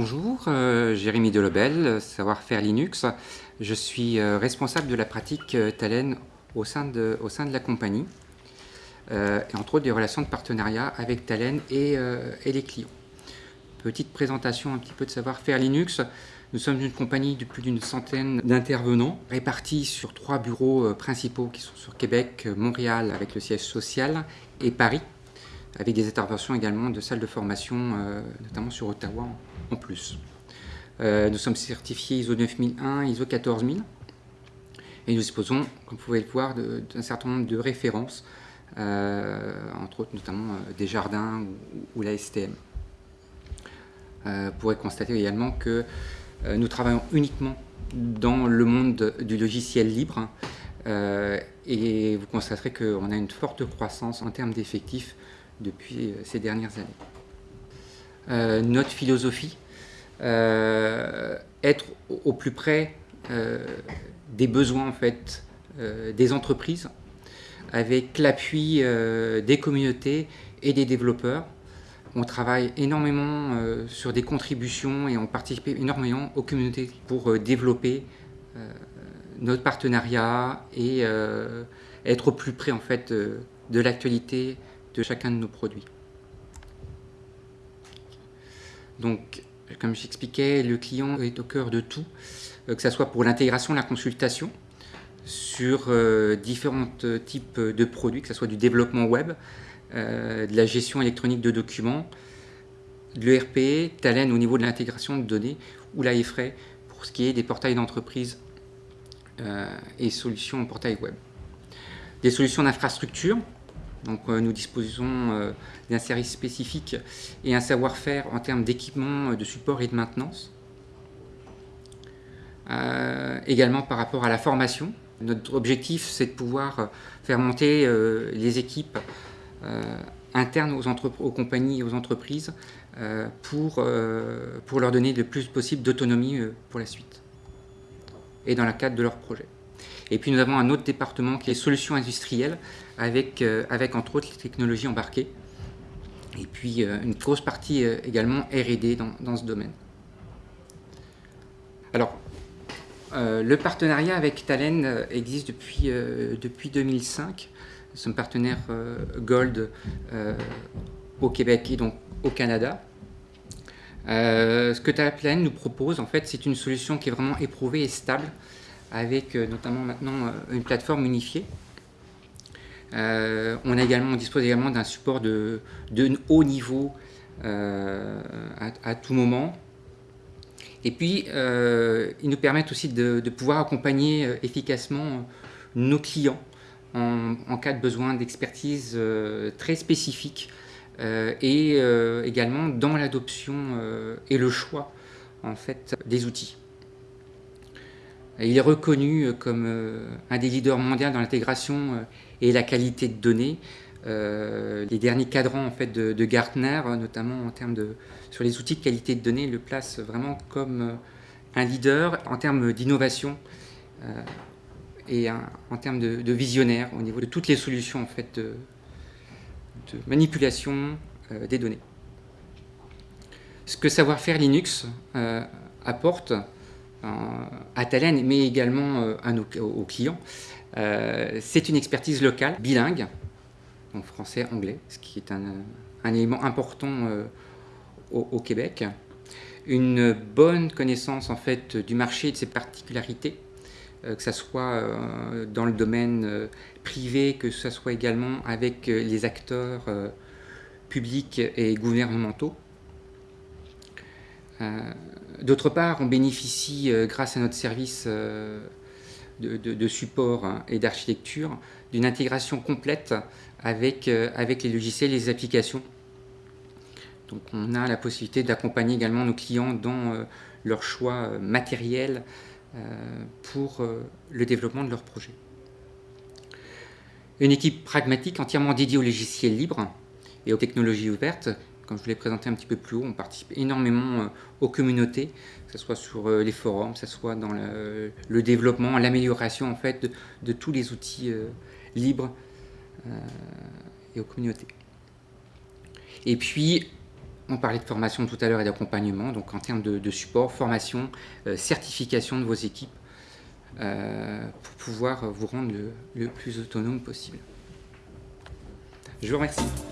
Bonjour, euh, Jérémy Delobel, Savoir-faire Linux. Je suis euh, responsable de la pratique euh, Talen au sein de, la compagnie, et entre autres des relations de partenariat avec Talen et, et, les clients. Petite présentation un petit peu de Savoir-faire Linux. Nous sommes une compagnie de plus d'une centaine d'intervenants répartis sur trois bureaux principaux qui sont sur Québec, Montréal avec le siège social et Paris avec des interventions également de salles de formation, notamment sur Ottawa en plus. Euh, nous sommes certifiés ISO 9001, ISO 14000 et nous disposons, comme vous pouvez le voir, d'un certain nombre de références, euh, entre autres notamment euh, des jardins ou, la STM. vous pourrez constater également que nous travaillons uniquement dans le monde du logiciel libre et vous constaterez qu'on a une forte croissance en termes d'effectifs depuis ces dernières années. notre philosophie, euh, être au plus près euh, des besoins en fait, euh, des entreprises, avec l'appui des communautés et des développeurs. On travaille énormément sur des contributions et on participe énormément aux communautés pour développer notre partenariat et être au plus près en fait de l'actualité de chacun de nos produits. Donc comme j'expliquais, le client est au cœur de tout, euh, que ce soit pour l'intégration, la consultation, sur euh, différents types de produits, que ce soit du développement web, euh, de la gestion électronique de documents, de l'ERP, Talent au niveau de l'intégration de données, ou la EFRAY pour ce qui est des portails d'entreprise et solutions en portail web. Des solutions d'infrastructure, donc euh, nous disposons euh, d'un service spécifique et un savoir-faire en termes d'équipement, euh, de support et de maintenance. également par rapport à la formation. Notre objectif, c'est de pouvoir faire monter les équipes internes aux, compagnies et aux entreprises pour, pour leur donner le plus possible d'autonomie pour la suite et dans le cadre de leur projet. Et puis nous avons un autre département qui est solutions industrielles, avec, euh, avec entre autres les technologies embarquées. Et puis euh, une grosse partie euh, également R&D dans, dans, ce domaine. Alors, le partenariat avec Talen existe depuis, depuis 2005. Nous sommes partenaires Gold au Québec et donc au Canada. ce que Talen nous propose, en fait, c'est une solution qui est vraiment éprouvée et stable avec euh, notamment maintenant euh, une plateforme unifiée. Euh, on, dispose également d'un support de, haut niveau à, tout moment. Et puis, ils nous permettent aussi de, pouvoir accompagner efficacement nos clients en, en cas de besoin d'expertise très spécifique et également dans l'adoption et le choix en fait, des outils. Il est reconnu euh, comme euh, un des leaders mondiaux dans l'intégration euh, et la qualité de données. les derniers cadrans en fait, de, Gartner, notamment en termes de, sur les outils de qualité de données, le placent vraiment comme un leader en termes d'innovation et en termes de, visionnaire au niveau de toutes les solutions en fait, de, manipulation des données. Ce que savoir-faire Linux apporte, à Talen, mais également euh, aux clients. Euh, c'est une expertise locale, bilingue, donc français-anglais, ce qui est un, élément important euh, au, Québec. Une bonne connaissance en fait du marché et de ses particularités, que ce soit dans le domaine privé, que ce soit également avec les acteurs publics et gouvernementaux. D'autre part, on bénéficie, euh, grâce à notre service euh, de, support hein, et d'architecture, d'une intégration complète avec, euh, avec les logiciels et les applications. Donc on a la possibilité d'accompagner également nos clients dans leur choix matériel pour le développement de leur projet. Une équipe pragmatique entièrement dédiée aux logiciels libres et aux technologies ouvertes comme je vous l'ai présenté un petit peu plus haut, on participe énormément euh, aux communautés, que ce soit sur euh, les forums, que ce soit dans le, développement, l'amélioration en fait de, tous les outils euh, libres et aux communautés. Et puis, On parlait de formation tout à l'heure et d'accompagnement, donc en termes de, support, formation, certification de vos équipes, pour pouvoir vous rendre le plus autonome possible. Je vous remercie.